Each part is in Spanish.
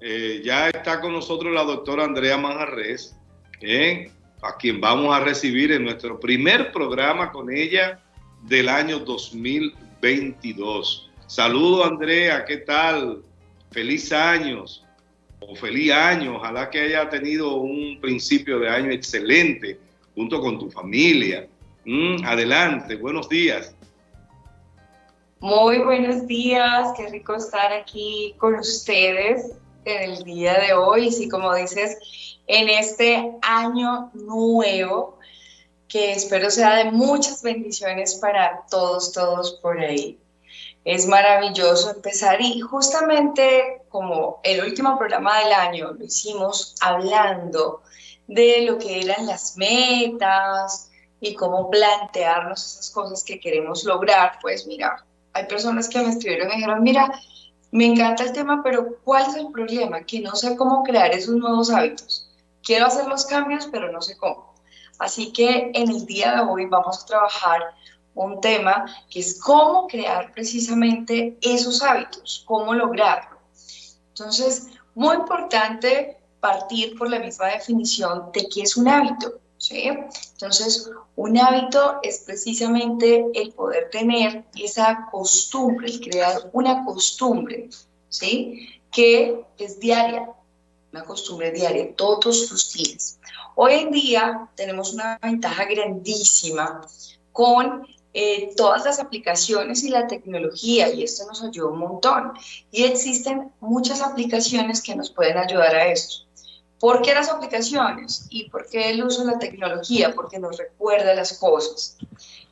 eh, ya está con nosotros la doctora Andrea Manjarres, eh, a quien vamos a recibir en nuestro primer programa con ella del año 2022. Saludo Andrea, ¿qué tal? Feliz años o feliz año. Ojalá que haya tenido un principio de año excelente junto con tu familia. Mm, adelante, buenos días. Muy buenos días, qué rico estar aquí con ustedes en el día de hoy. Y como dices, en este año nuevo, que espero sea de muchas bendiciones para todos, todos por ahí. Es maravilloso empezar y justamente como el último programa del año lo hicimos hablando de lo que eran las metas y cómo plantearnos esas cosas que queremos lograr, pues mira, hay personas que me escribieron y dijeron, mira, me encanta el tema, pero ¿cuál es el problema? Que no sé cómo crear esos nuevos hábitos. Quiero hacer los cambios, pero no sé cómo. Así que en el día de hoy vamos a trabajar un tema que es cómo crear precisamente esos hábitos, cómo lograrlo. Entonces, muy importante partir por la misma definición de qué es un hábito. ¿Sí? Entonces, un hábito es precisamente el poder tener esa costumbre, el crear una costumbre, ¿sí? Que es diaria, una costumbre diaria, todos los días. Hoy en día tenemos una ventaja grandísima con eh, todas las aplicaciones y la tecnología y esto nos ayuda un montón. Y existen muchas aplicaciones que nos pueden ayudar a esto. ¿Por qué las aplicaciones? ¿Y por qué el uso de la tecnología? Porque nos recuerda las cosas.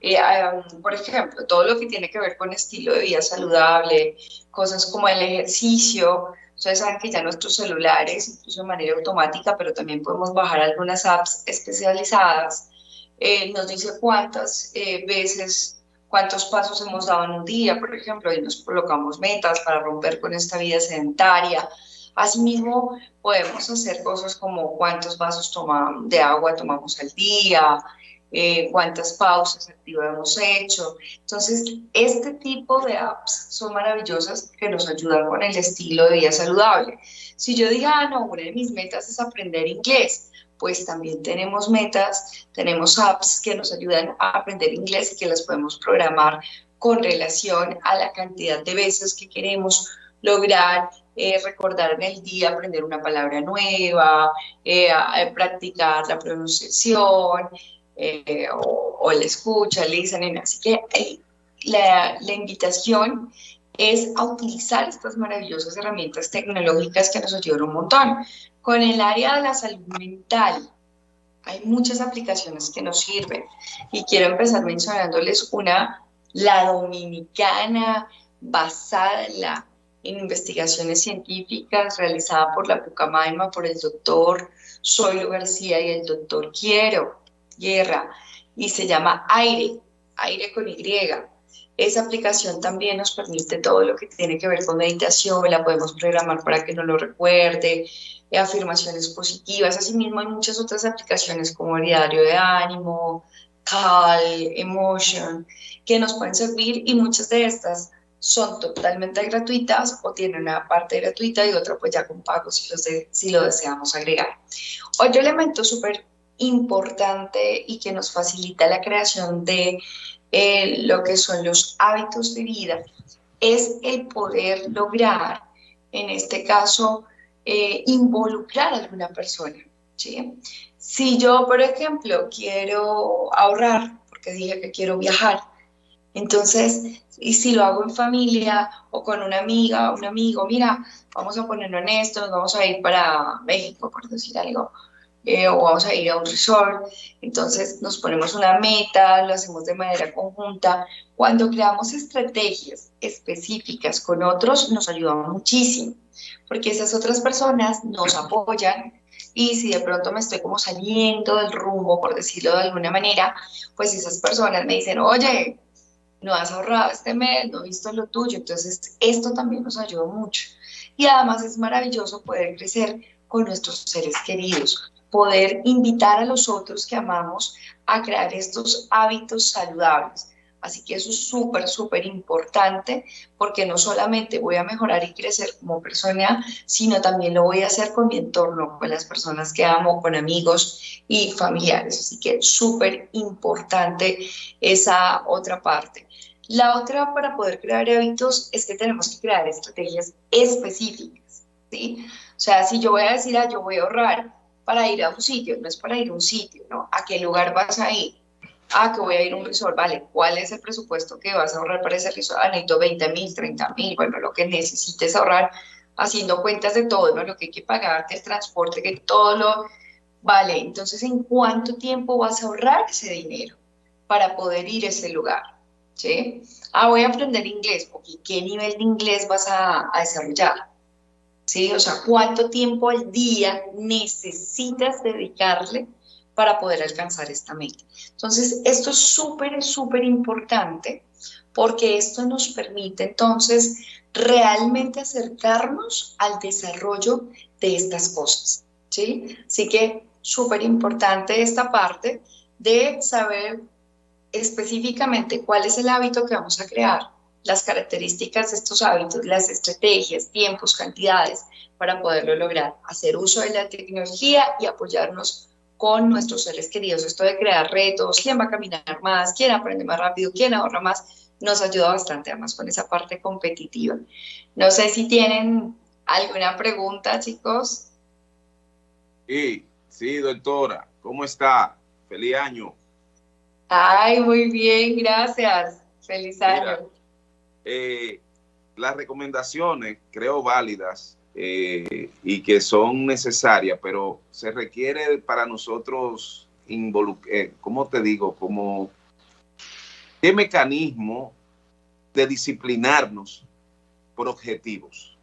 Eh, por ejemplo, todo lo que tiene que ver con estilo de vida saludable, cosas como el ejercicio. Ustedes saben que ya nuestros celulares, incluso de manera automática, pero también podemos bajar algunas apps especializadas, eh, nos dice cuántas eh, veces, cuántos pasos hemos dado en un día, por ejemplo, y nos colocamos metas para romper con esta vida sedentaria, Asimismo, podemos hacer cosas como cuántos vasos de agua tomamos al día, eh, cuántas pausas activas hemos hecho. Entonces, este tipo de apps son maravillosas que nos ayudan con el estilo de vida saludable. Si yo diga, ah, no, una de mis metas es aprender inglés, pues también tenemos metas, tenemos apps que nos ayudan a aprender inglés y que las podemos programar con relación a la cantidad de veces que queremos lograr eh, recordar en el día, aprender una palabra nueva, eh, practicar la pronunciación eh, o, la escucha, el listening. Así que la, la invitación es a utilizar estas maravillosas herramientas tecnológicas que nos ayudan un montón. Con el área de la salud mental, hay muchas aplicaciones que nos sirven y quiero empezar mencionándoles una, la dominicana, basada en la en investigaciones científicas realizada por la Pucamaima, por el doctor Zoilo García y el doctor Quiero Guerra, y se llama AIRE, AIRE con Y. Esa aplicación también nos permite todo lo que tiene que ver con meditación, la podemos programar para que no lo recuerde, afirmaciones positivas, asimismo hay muchas otras aplicaciones como el diario de ánimo, Cal, Emotion, que nos pueden servir y muchas de estas son totalmente gratuitas o tienen una parte gratuita y otra pues ya con pago si lo, si lo deseamos agregar. Otro elemento súper importante y que nos facilita la creación de eh, lo que son los hábitos de vida es el poder lograr, en este caso, eh, involucrar a alguna persona. ¿sí? Si yo, por ejemplo, quiero ahorrar, porque dije que quiero viajar, entonces, y si lo hago en familia o con una amiga, un amigo, mira, vamos a ponerlo en esto, vamos a ir para México, por decir algo, eh, o vamos a ir a un resort, entonces nos ponemos una meta, lo hacemos de manera conjunta. Cuando creamos estrategias específicas con otros, nos ayudamos muchísimo, porque esas otras personas nos apoyan y si de pronto me estoy como saliendo del rumbo, por decirlo de alguna manera, pues esas personas me dicen, oye, no has ahorrado este mes, no he visto lo tuyo, entonces esto también nos ayuda mucho. Y además es maravilloso poder crecer con nuestros seres queridos, poder invitar a los otros que amamos a crear estos hábitos saludables. Así que eso es súper, súper importante porque no solamente voy a mejorar y crecer como persona, sino también lo voy a hacer con mi entorno, con las personas que amo, con amigos y familiares. Así que súper importante esa otra parte. La otra para poder crear hábitos es que tenemos que crear estrategias específicas. ¿sí? O sea, si yo voy a decir, ah, yo voy a ahorrar para ir a un sitio, no es para ir a un sitio, ¿no? ¿A qué lugar vas a ir? Ah, que voy a ir a un resort, vale, ¿cuál es el presupuesto que vas a ahorrar para ese resort? Ah, necesito 20 mil, 30 mil, bueno, lo que necesites ahorrar, haciendo cuentas de todo, ¿no? lo que hay que pagar, el transporte, que todo lo... Vale, entonces, ¿en cuánto tiempo vas a ahorrar ese dinero para poder ir a ese lugar? ¿Sí? Ah, voy a aprender inglés. Okay, ¿Qué nivel de inglés vas a, a desarrollar? ¿Sí? O sea, ¿cuánto tiempo al día necesitas dedicarle para poder alcanzar esta meta. Entonces, esto es súper, súper importante porque esto nos permite entonces realmente acercarnos al desarrollo de estas cosas. ¿sí? Así que súper importante esta parte de saber específicamente cuál es el hábito que vamos a crear, las características de estos hábitos, las estrategias, tiempos, cantidades para poderlo lograr, hacer uso de la tecnología y apoyarnos con nuestros seres queridos. Esto de crear retos, quién va a caminar más, quién aprende más rápido, quién ahorra más, nos ayuda bastante, además con esa parte competitiva. No sé si tienen alguna pregunta, chicos. Sí, sí, doctora, ¿cómo está? Feliz año. Ay, muy bien, gracias. Feliz año. Eh, las recomendaciones, creo válidas, eh, y que son necesarias, pero se requiere para nosotros eh, ¿cómo te digo? Como qué mecanismo de disciplinarnos por objetivos.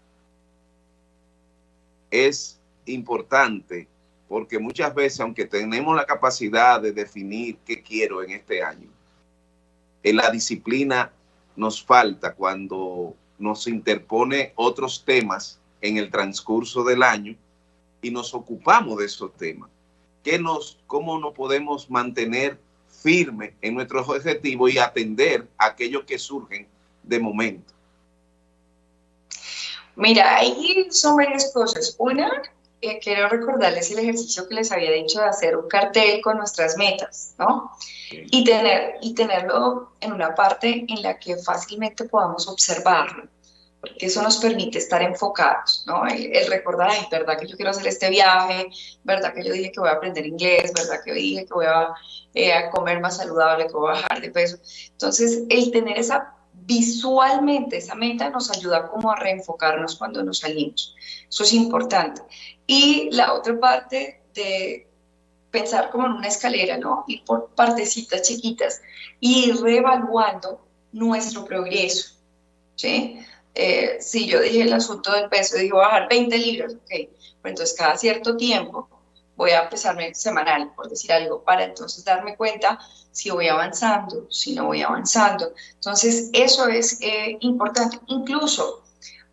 Es importante porque muchas veces, aunque tenemos la capacidad de definir qué quiero en este año, en la disciplina nos falta cuando nos interpone otros temas en el transcurso del año y nos ocupamos de esos temas. ¿Qué nos, ¿Cómo nos podemos mantener firmes en nuestros objetivos y atender a aquellos que surgen de momento? Mira, ahí son varias cosas. Una, eh, quiero recordarles el ejercicio que les había dicho de hacer un cartel con nuestras metas, ¿no? Y, tener, y tenerlo en una parte en la que fácilmente podamos observarlo porque eso nos permite estar enfocados, ¿no? El, recordar, ay, verdad que yo quiero hacer este viaje, verdad que yo dije que voy a aprender inglés, verdad que dije que voy a, eh, a comer más saludable, que voy a bajar de peso. Entonces, el tener esa visualmente esa meta nos ayuda como a reenfocarnos cuando nos salimos. Eso es importante. Y la otra parte de pensar como en una escalera, ¿no? Ir por partecitas chiquitas y reevaluando nuestro progreso, ¿sí? Eh, si yo dije el asunto del peso, digo bajar 20 libras, ok, pero entonces cada cierto tiempo voy a pesarme semanal, por decir algo, para entonces darme cuenta si voy avanzando, si no voy avanzando. Entonces, eso es eh, importante. Incluso,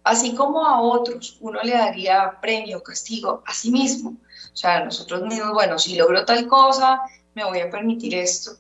así como a otros, uno le daría premio, castigo a sí mismo. O sea, nosotros mismos, bueno, si logro tal cosa, me voy a permitir esto.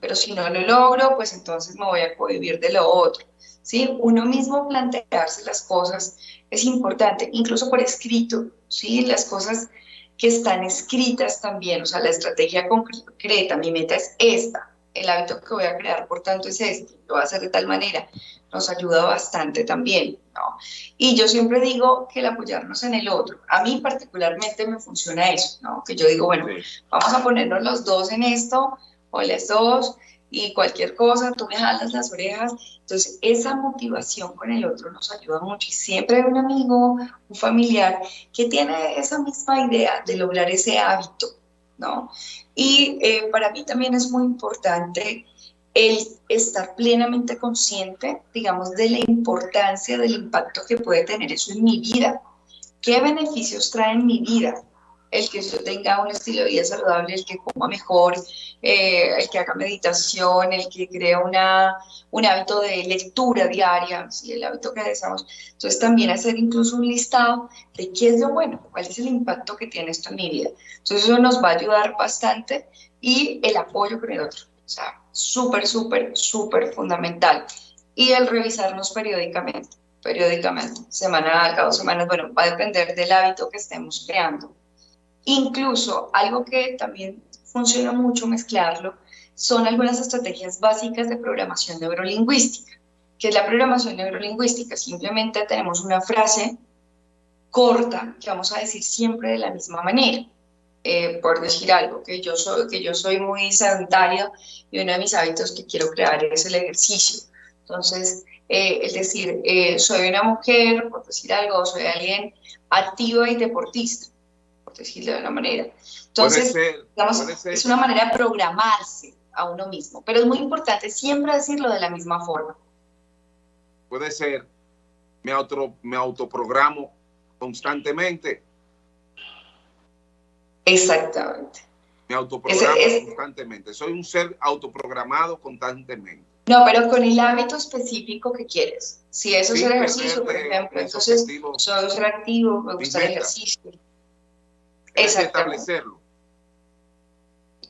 Pero si no lo logro, pues entonces me voy a cohibir de lo otro. ¿Sí? Uno mismo plantearse las cosas es importante, incluso por escrito, ¿sí? Las cosas que están escritas también, o sea, la estrategia concreta, mi meta es esta, el hábito que voy a crear, por tanto, es este, lo voy a hacer de tal manera, nos ayuda bastante también, ¿no? Y yo siempre digo que el apoyarnos en el otro, a mí particularmente me funciona eso, ¿no? Que yo digo, bueno, vamos a ponernos los dos en esto, o las dos, y cualquier cosa, tú me jalas las orejas. Entonces, esa motivación con el otro nos ayuda mucho. Y siempre hay un amigo, un familiar que tiene esa misma idea de lograr ese hábito, ¿no? Y eh, para mí también es muy importante el estar plenamente consciente, digamos, de la importancia del impacto que puede tener eso en mi vida. ¿Qué beneficios trae en mi vida? El que yo tenga un estilo de vida saludable, el que coma mejor, eh, el que haga meditación, el que crea una, un hábito de lectura diaria, ¿sí? el hábito que deseamos. Entonces también hacer incluso un listado de qué es lo bueno, cuál es el impacto que tiene esto en mi vida. Entonces eso nos va a ayudar bastante y el apoyo con el otro. O sea, súper, súper, súper fundamental. Y el revisarnos periódicamente, periódicamente, semana cada dos semanas, bueno, va a depender del hábito que estemos creando. Incluso algo que también funciona mucho mezclarlo son algunas estrategias básicas de programación neurolingüística. que es la programación neurolingüística? Simplemente tenemos una frase corta que vamos a decir siempre de la misma manera. Eh, por decir algo, que yo, soy, que yo soy muy sedentario y uno de mis hábitos que quiero crear es el ejercicio. Entonces, eh, es decir, eh, soy una mujer, por decir algo, soy alguien activo y deportista, por decirlo de una manera. Entonces, es una manera de programarse a uno mismo, pero es muy importante siempre decirlo de la misma forma. Puede ser, me, auto, me autoprogramo constantemente Exactamente. Me autoprogramo constantemente. Soy un ser autoprogramado constantemente. No, pero con el hábito específico que quieres. Si eso es el ejercicio, por ejemplo, entonces soy ser activo, me gusta el ejercicio. Exactamente. establecerlo.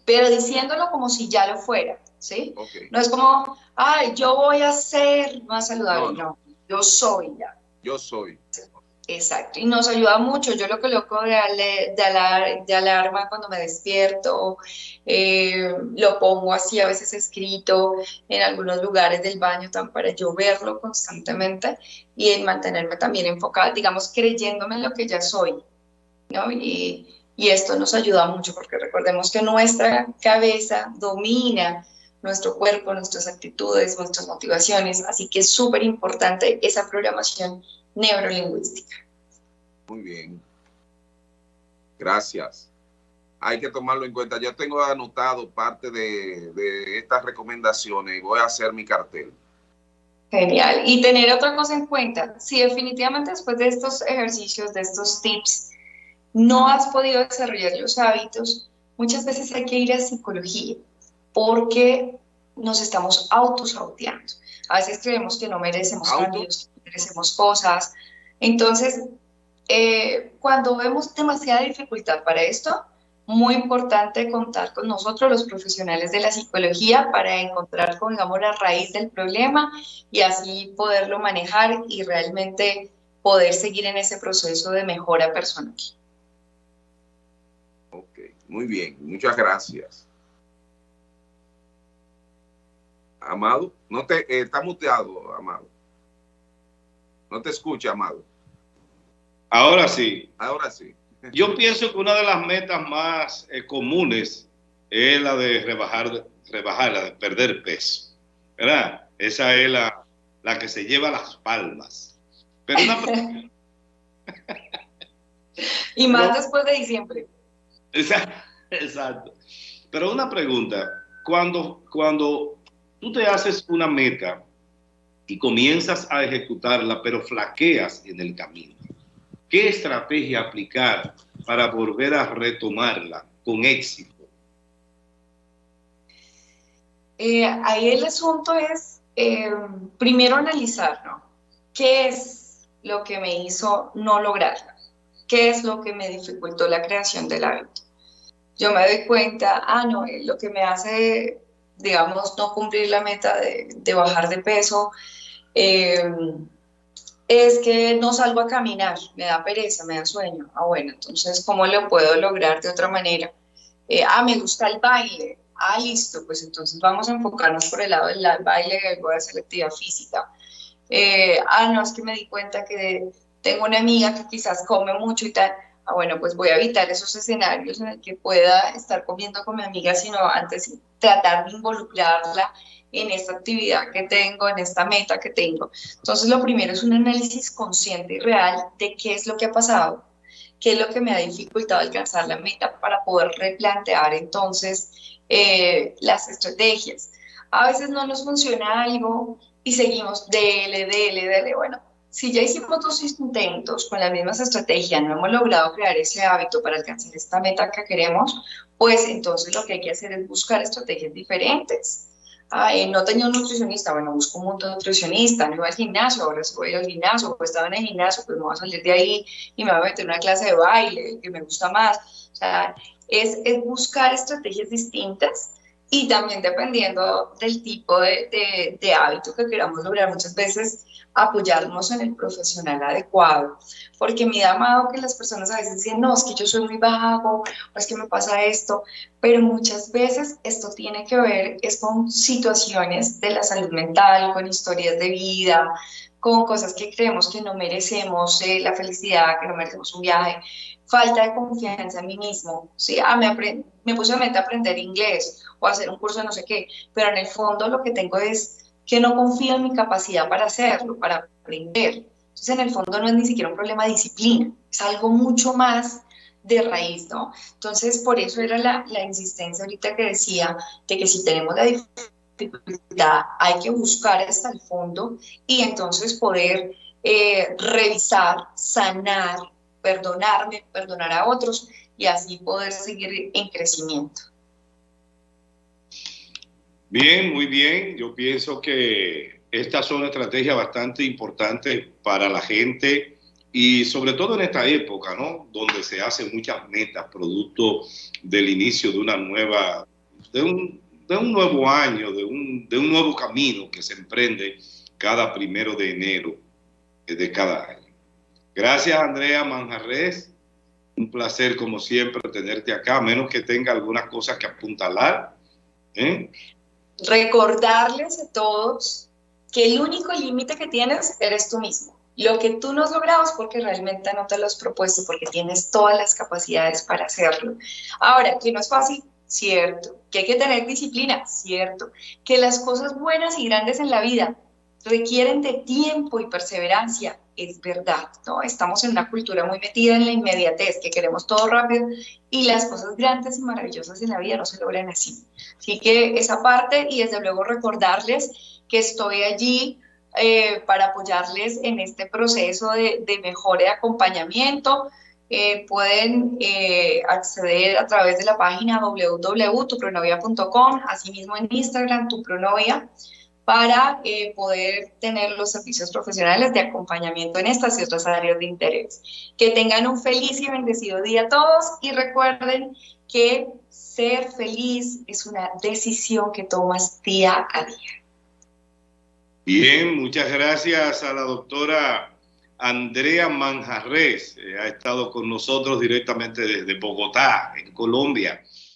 Pero diciéndolo como si ya lo fuera, ¿sí? No es como, ay, yo voy a ser más saludable. No, yo soy ya. Yo soy. Exacto, y nos ayuda mucho. Yo lo coloco de, de, de alarma cuando me despierto, eh, lo pongo así a veces escrito en algunos lugares del baño para yo verlo constantemente y en mantenerme también enfocada, digamos, creyéndome en lo que ya soy. ¿No? Y, y esto nos ayuda mucho porque recordemos que nuestra cabeza domina nuestro cuerpo, nuestras actitudes, nuestras motivaciones, así que es súper importante esa programación neurolingüística. Muy bien. Gracias. Hay que tomarlo en cuenta. Yo tengo anotado parte de, estas recomendaciones y voy a hacer mi cartel. Genial. Y tener otra cosa en cuenta. Si definitivamente después de estos ejercicios, de estos tips, no has podido desarrollar los hábitos, muchas veces hay que ir a psicología porque nos estamos autosauteando. A veces creemos que no merecemos cambios, merecemos cosas. Entonces, eh, cuando vemos demasiada dificultad para esto, muy importante contar con nosotros, los profesionales de la psicología, para encontrar, con, digamos, la raíz del problema y así poderlo manejar y realmente poder seguir en ese proceso de mejora personal. Muy bien, muchas gracias. Amado, no te, eh, está muteado, Amado. No te escucha, Amado. Ahora sí. Ahora sí. Yo pienso que una de las metas más eh, comunes es la de rebajar, rebajar, la de perder peso. ¿Verdad? Esa es la, la que se lleva las palmas. Pero una y más después de diciembre. Exacto. Pero una pregunta, cuando, cuando tú te haces una meta y comienzas a ejecutarla, pero flaqueas en el camino, ¿qué estrategia aplicar para volver a retomarla con éxito? Eh, ahí el asunto es eh, primero analizar, ¿no? ¿Qué es lo que me hizo no lograrla? ¿Qué es lo que me dificultó la creación del hábito? Yo me doy cuenta, ah, no, eh, lo que me hace, digamos, no cumplir la meta de, bajar de peso es que no salgo a caminar, me da pereza, me da sueño. Ah, bueno, entonces, ¿cómo lo puedo lograr de otra manera? Eh, ah, me gusta el baile. Ah, listo, pues entonces vamos a enfocarnos por el lado del baile, voy a hacer actividad física. Eh, ah, no, es que me di cuenta que tengo una amiga que quizás come mucho y tal. Ah, bueno, pues voy a evitar esos escenarios en el que pueda estar comiendo con mi amiga, sino antes tratar de involucrarla en esta actividad que tengo, en esta meta que tengo. Entonces, lo primero es un análisis consciente y real de qué es lo que ha pasado, qué es lo que me ha dificultado alcanzar la meta para poder replantear entonces eh, las estrategias. A veces no nos funciona algo y seguimos dele, dele, dele. Bueno, si ya hicimos dos intentos con las mismas estrategias, no hemos logrado crear ese hábito para alcanzar esta meta que queremos, pues entonces lo que hay que hacer es buscar estrategias diferentes no tenía un nutricionista, bueno, busco un nutricionista, no iba al gimnasio, ahora voy al gimnasio, pues estaba en el gimnasio, pues me voy a salir de ahí y me voy a meter en una clase de baile que me gusta más. O sea, es buscar estrategias distintas y también dependiendo del tipo de, de, hábito que queramos lograr, muchas veces apoyarnos en el profesional adecuado, porque me da que las personas a veces dicen, no, es que yo soy muy vago, o es que me pasa esto, pero muchas veces esto tiene que ver es con situaciones de la salud mental, con historias de vida, con cosas que creemos que no merecemos, eh, la felicidad, que no merecemos un viaje, falta de confianza en mí mismo. ¿sí? Ah, me, me puse a meta aprender inglés o hacer un curso de no sé qué, pero en el fondo lo que tengo es que no confío en mi capacidad para hacerlo, para aprender. Entonces, en el fondo no es ni siquiera un problema de disciplina, es algo mucho más de raíz, ¿no? Entonces, por eso era la, la insistencia ahorita que decía de que si tenemos la dificultad, hay que buscar hasta el fondo y entonces poder eh, revisar, sanar, perdonarme, perdonar a otros y así poder seguir en crecimiento. Bien, muy bien. Yo pienso que estas son estrategias bastante importantes para la gente y sobre todo en esta época, ¿no? Donde se hacen muchas metas, producto del inicio de una nueva, de un, de un nuevo año, de un, de un nuevo camino que se emprende cada primero de enero de cada año. Gracias, Andrea Manjarres. Un placer, como siempre, tenerte acá, a menos que tenga algunas cosas que apuntalar. ¿eh? Recordarles a todos que el único límite que tienes eres tú mismo. Lo que tú no has logrado es porque realmente no te lo has propuesto, porque tienes todas las capacidades para hacerlo. Ahora, que no es fácil, cierto. Que hay que tener disciplina, cierto. Que las cosas buenas y grandes en la vida requieren de tiempo y perseverancia, es verdad, ¿no? Estamos en una cultura muy metida en la inmediatez, que queremos todo rápido y las cosas grandes y maravillosas en la vida no se logran así. Así que esa parte y desde luego recordarles que estoy allí eh, para apoyarles en este proceso de, de mejora de acompañamiento. Eh, pueden eh, acceder a través de la página www.tupronovia.com, asimismo en Instagram, tupronovia para eh, poder tener los servicios profesionales de acompañamiento en estas y otras áreas de interés. Que tengan un feliz y bendecido día a todos y recuerden que ser feliz es una decisión que tomas día a día. Bien, muchas gracias a la doctora Andrea Manjarres. Eh, ha estado con nosotros directamente desde Bogotá, en Colombia.